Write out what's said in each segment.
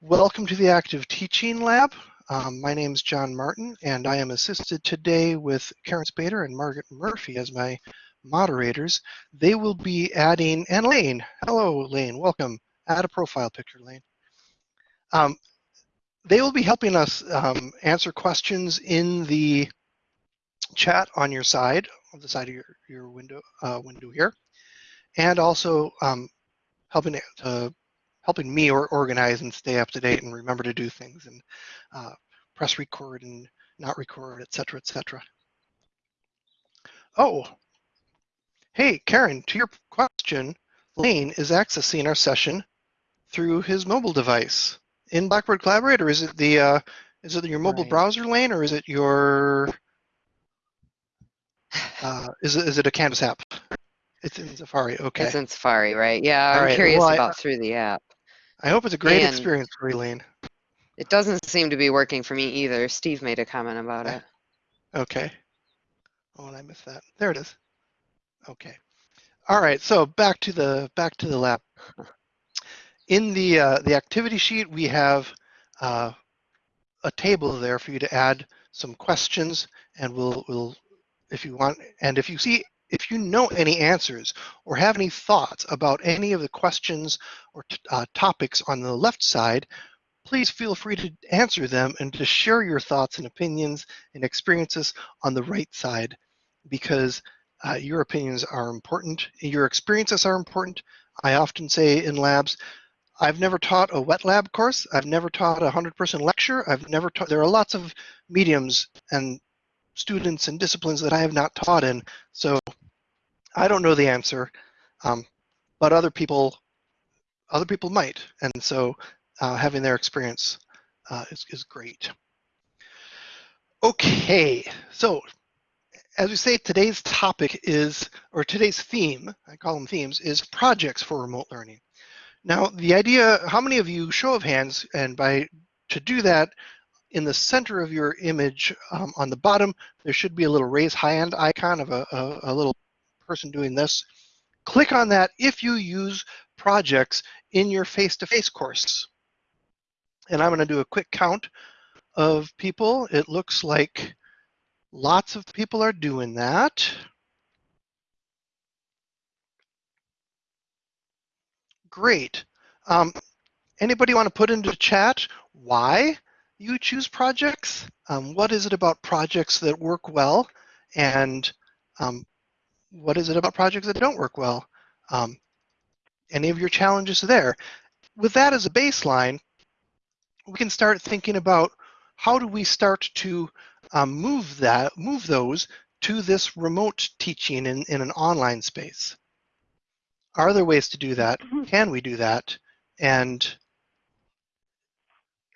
Welcome to the Active Teaching Lab. Um, my name is John Martin, and I am assisted today with Karen Spader and Margaret Murphy as my moderators. They will be adding, and Lane, hello Lane, welcome. Add a profile picture, Lane. Um, they will be helping us um, answer questions in the chat on your side, on the side of your, your window, uh, window here, and also um, helping uh, helping me or organize and stay up to date and remember to do things and uh, press record and not record, etc., etc. Oh, hey, Karen, to your question, Lane is accessing our session through his mobile device in Blackboard Collaborate, or is it the uh, is it your mobile right. browser lane, or is it your uh, is it is it a Canvas app? It's in Safari. Okay. It's in Safari, right? Yeah, All I'm right, curious well, I- about through the app. I hope it's a great experience for Lane. It doesn't seem to be working for me either. Steve made a comment about it. Okay. Oh, and I missed that. There it is. Okay. All right. So back to the back to the lab. In the uh, the activity sheet, we have uh, a table there for you to add some questions, and we'll we'll if you want, and if you see if you know any answers or have any thoughts about any of the questions or uh, topics on the left side, please feel free to answer them and to share your thoughts and opinions and experiences on the right side because uh, your opinions are important, your experiences are important. I often say in labs, I've never taught a wet lab course. I've never taught a 100 person lecture. I've never taught, there are lots of mediums and students and disciplines that I have not taught in. So I don't know the answer, um, but other people, other people might. And so uh, having their experience uh, is, is great. Okay, so as we say, today's topic is, or today's theme, I call them themes, is projects for remote learning. Now, the idea, how many of you, show of hands, and by to do that, in the center of your image um, on the bottom, there should be a little raise high hand icon of a, a, a little person doing this. Click on that if you use projects in your face-to-face course. And I'm going to do a quick count of people. It looks like lots of people are doing that. Great. Um, anybody want to put into chat why you choose projects? Um, what is it about projects that work well? And um, what is it about projects that don't work well? Um, any of your challenges there? With that as a baseline, we can start thinking about how do we start to um, move that, move those to this remote teaching in, in an online space. Are there ways to do that? Can we do that? And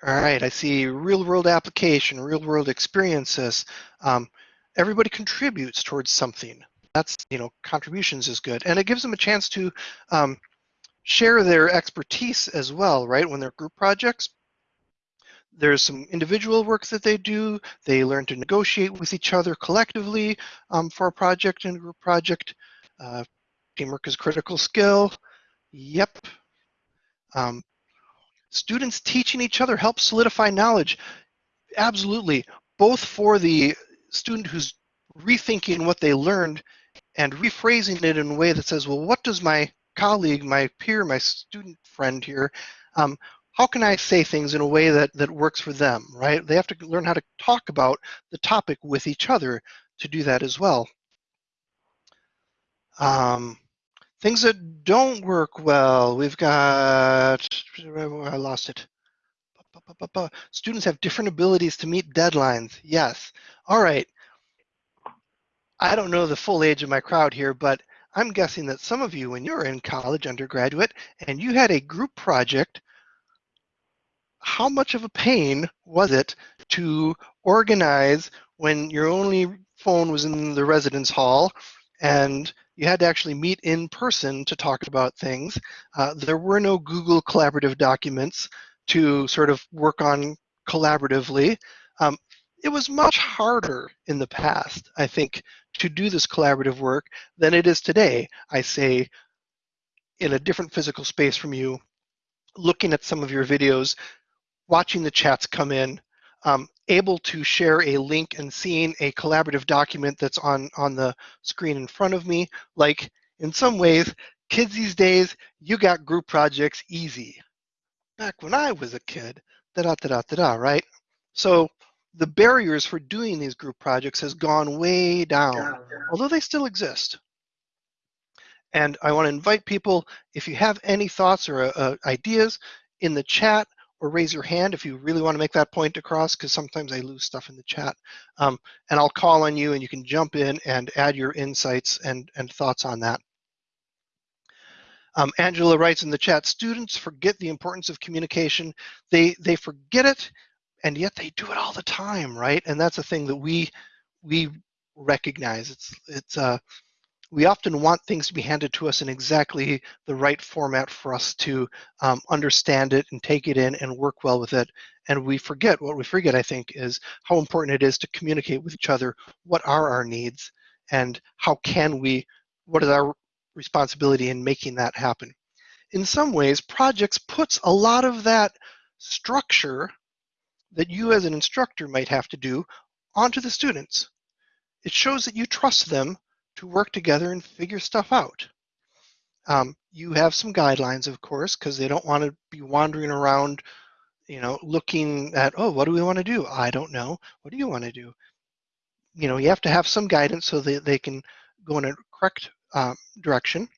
all right, I see real world application, real world experiences. Um, everybody contributes towards something. That's, you know, contributions is good. And it gives them a chance to um, share their expertise as well, right? When they're group projects, there's some individual work that they do. They learn to negotiate with each other collectively um, for a project and a group project. Uh, teamwork is a critical skill. Yep. Um, students teaching each other helps solidify knowledge. Absolutely. Both for the student who's rethinking what they learned and rephrasing it in a way that says, well, what does my colleague, my peer, my student friend here, um, how can I say things in a way that, that works for them, right? They have to learn how to talk about the topic with each other to do that as well. Um, things that don't work well, we've got, I lost it. Students have different abilities to meet deadlines. Yes. All right. I don't know the full age of my crowd here, but I'm guessing that some of you, when you were in college, undergraduate, and you had a group project, how much of a pain was it to organize when your only phone was in the residence hall and you had to actually meet in person to talk about things? Uh, there were no Google collaborative documents to sort of work on collaboratively. Um, it was much harder in the past, I think, to do this collaborative work than it is today. I say in a different physical space from you, looking at some of your videos, watching the chats come in, um, able to share a link and seeing a collaborative document that's on, on the screen in front of me. Like in some ways, kids these days, you got group projects easy. Back when I was a kid, da da da da da, right? So the barriers for doing these group projects has gone way down, although they still exist. And I want to invite people, if you have any thoughts or uh, ideas in the chat, or raise your hand if you really want to make that point across, because sometimes I lose stuff in the chat. Um, and I'll call on you and you can jump in and add your insights and, and thoughts on that. Um, Angela writes in the chat, students forget the importance of communication. They, they forget it, and yet they do it all the time, right? And that's a thing that we, we recognize. It's, it's, uh, we often want things to be handed to us in exactly the right format for us to um, understand it and take it in and work well with it. And we forget, what we forget, I think, is how important it is to communicate with each other. What are our needs and how can we, what is our responsibility in making that happen? In some ways, projects puts a lot of that structure that you as an instructor might have to do onto the students. It shows that you trust them to work together and figure stuff out. Um, you have some guidelines, of course, because they don't want to be wandering around, you know, looking at, oh, what do we want to do? I don't know. What do you want to do? You know, you have to have some guidance so that they can go in a correct um, direction.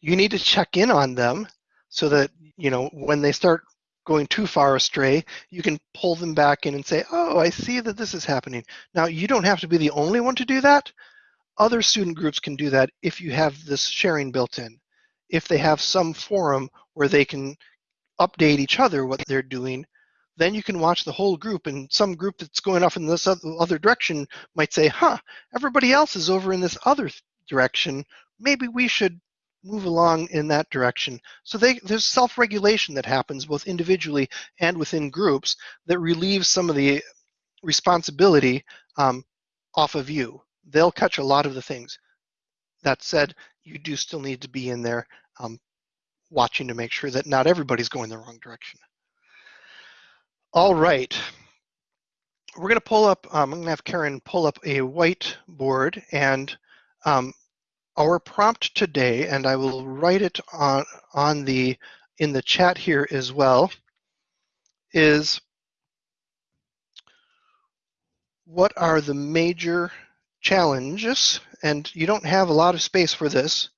You need to check in on them so that, you know, when they start going too far astray, you can pull them back in and say, oh, I see that this is happening. Now, you don't have to be the only one to do that, other student groups can do that if you have this sharing built in. If they have some forum where they can update each other what they're doing, then you can watch the whole group and some group that's going off in this other direction might say, huh, everybody else is over in this other direction. Maybe we should move along in that direction. So they, there's self-regulation that happens both individually and within groups that relieves some of the responsibility um, off of you they'll catch a lot of the things. That said, you do still need to be in there um, watching to make sure that not everybody's going the wrong direction. All right. We're going to pull up, um, I'm going to have Karen pull up a whiteboard and um, our prompt today, and I will write it on, on the, in the chat here as well, is what are the major challenges, and you don't have a lot of space for this.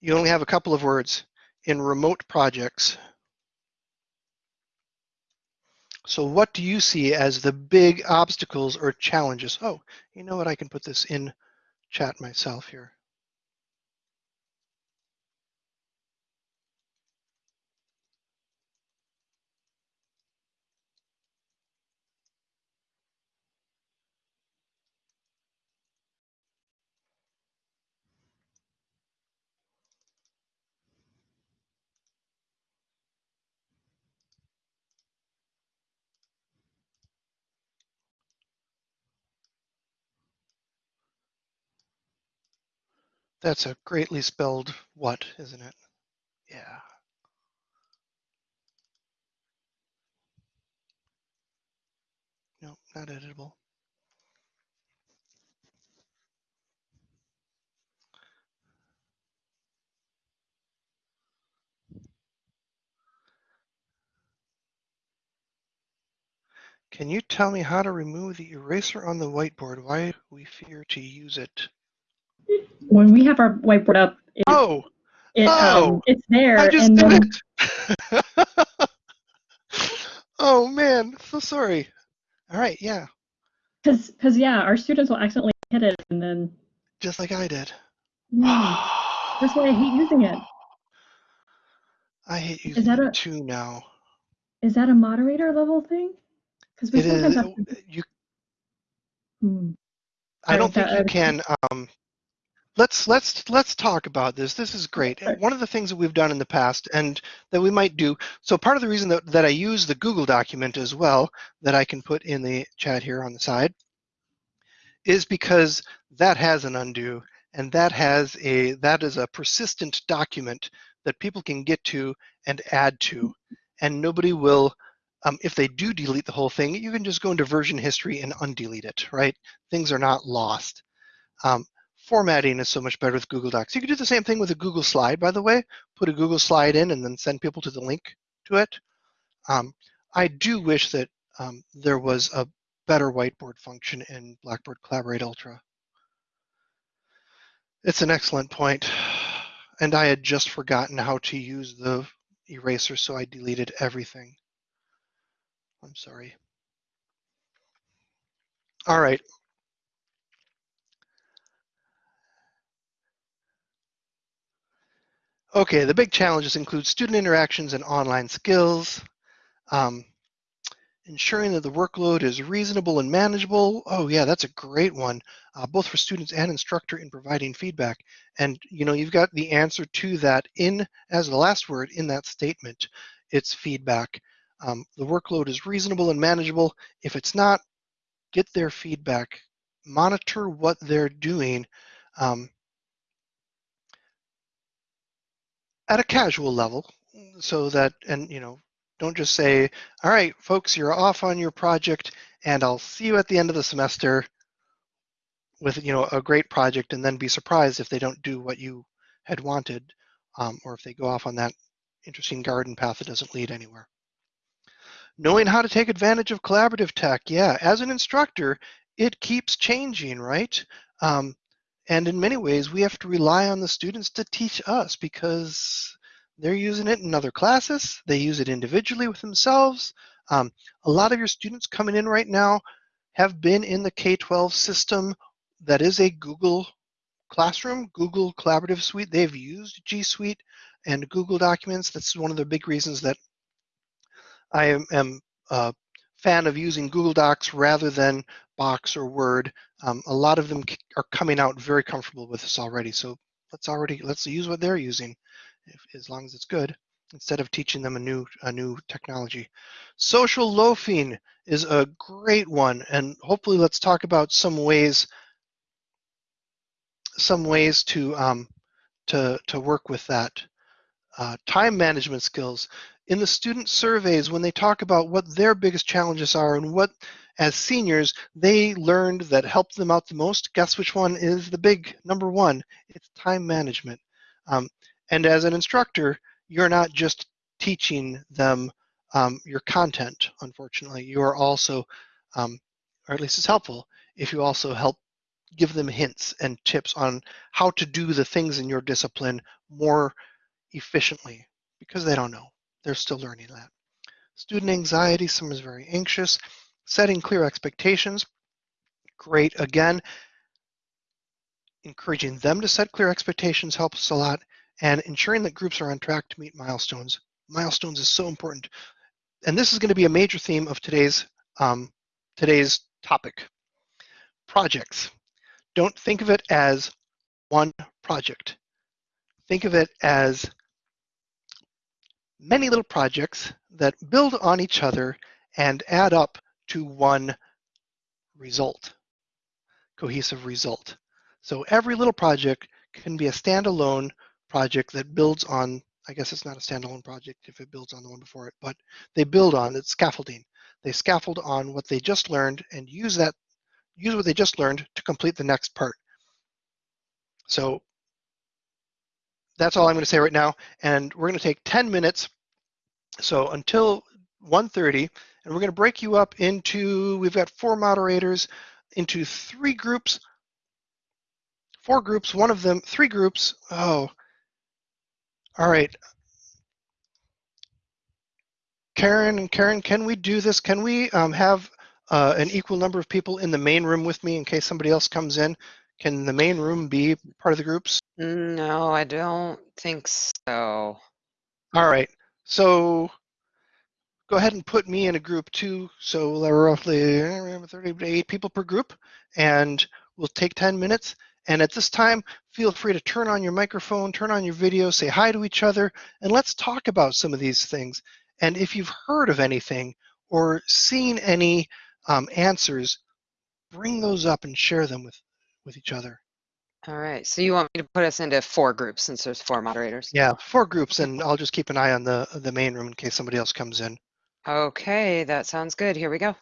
You only have a couple of words in remote projects. So what do you see as the big obstacles or challenges? Oh, you know what? I can put this in chat myself here. That's a greatly spelled what, isn't it? Yeah. No, not editable. Can you tell me how to remove the eraser on the whiteboard? Why we fear to use it? When we have our whiteboard up, it, oh, it, oh, um, it's there. I just did it. oh man, so sorry. All right, yeah. Because, because yeah, our students will accidentally hit it, and then. Just like I did. Yeah, that's why I hate using it. I hate using that it a- too now. Is that a moderator level thing? Because we It is. sometimes have to. You. Hmm. I don't think you can. Um, let's let's let's talk about this. This is great. One of the things that we've done in the past and that we might do. So part of the reason that, that I use the Google document as well that I can put in the chat here on the side is because that has an undo and that has a that is a persistent document that people can get to and add to, and nobody will. Um, if they do delete the whole thing, you can just go into version history and undelete it, right? Things are not lost. Um, formatting is so much better with Google Docs. You can do the same thing with a Google slide, by the way. Put a Google slide in and then send people to the link to it. Um, I do wish that um, there was a better whiteboard function in Blackboard Collaborate Ultra. It's an excellent point, and I had just forgotten how to use the eraser, so I deleted everything. I'm sorry. All right. Okay, the big challenges include student interactions and online skills, um, ensuring that the workload is reasonable and manageable. Oh yeah, that's a great one, uh, both for students and instructor in providing feedback. And you know, you've got the answer to that in, as the last word in that statement, it's feedback. Um, the workload is reasonable and manageable. If it's not, get their feedback, monitor what they're doing. Um, at a casual level so that and you know don't just say all right folks you're off on your project and i'll see you at the end of the semester with you know a great project and then be surprised if they don't do what you had wanted um, or if they go off on that interesting garden path that doesn't lead anywhere. Knowing how to take advantage of collaborative tech yeah as an instructor it keeps changing right? Um, and in many ways, we have to rely on the students to teach us because they're using it in other classes. They use it individually with themselves. Um, a lot of your students coming in right now have been in the K-12 system that is a Google Classroom, Google Collaborative Suite. They've used G Suite and Google Documents. That's one of the big reasons that I am, am a fan of using Google Docs rather than Box or Word. Um, a lot of them are coming out very comfortable with this already. So let's already let's use what they're using, if, as long as it's good, instead of teaching them a new a new technology. Social loafing is a great one, and hopefully let's talk about some ways some ways to um, to to work with that. Uh, time management skills in the student surveys when they talk about what their biggest challenges are and what as seniors they learned that helped them out the most. Guess which one is the big number one? It's time management. Um, and as an instructor you're not just teaching them um, your content unfortunately. You are also um, or at least it's helpful if you also help give them hints and tips on how to do the things in your discipline more efficiently because they don't know. They're still learning that. Student anxiety, someone is very anxious. Setting clear expectations, great. Again, encouraging them to set clear expectations helps a lot and ensuring that groups are on track to meet milestones. Milestones is so important. And this is going to be a major theme of today's, um, today's topic. Projects. Don't think of it as one project. Think of it as many little projects that build on each other and add up to one result, cohesive result. So every little project can be a standalone project that builds on, I guess it's not a standalone project if it builds on the one before it, but they build on, it's scaffolding. They scaffold on what they just learned and use that, use what they just learned to complete the next part. So that's all I'm going to say right now. And we're going to take 10 minutes. So until 1.30, and we're going to break you up into, we've got four moderators, into three groups, four groups, one of them, three groups. Oh, all right. Karen and Karen, can we do this? Can we um, have uh, an equal number of people in the main room with me in case somebody else comes in? Can the main room be part of the groups? No, I don't think so. All right. So go ahead and put me in a group too. So there are roughly 38 people per group, and we'll take 10 minutes. And at this time, feel free to turn on your microphone, turn on your video, say hi to each other, and let's talk about some of these things. And if you've heard of anything or seen any um, answers, bring those up and share them with, with each other. All right, so you want me to put us into four groups since there's four moderators? Yeah, four groups, and I'll just keep an eye on the the main room in case somebody else comes in. Okay, that sounds good. Here we go.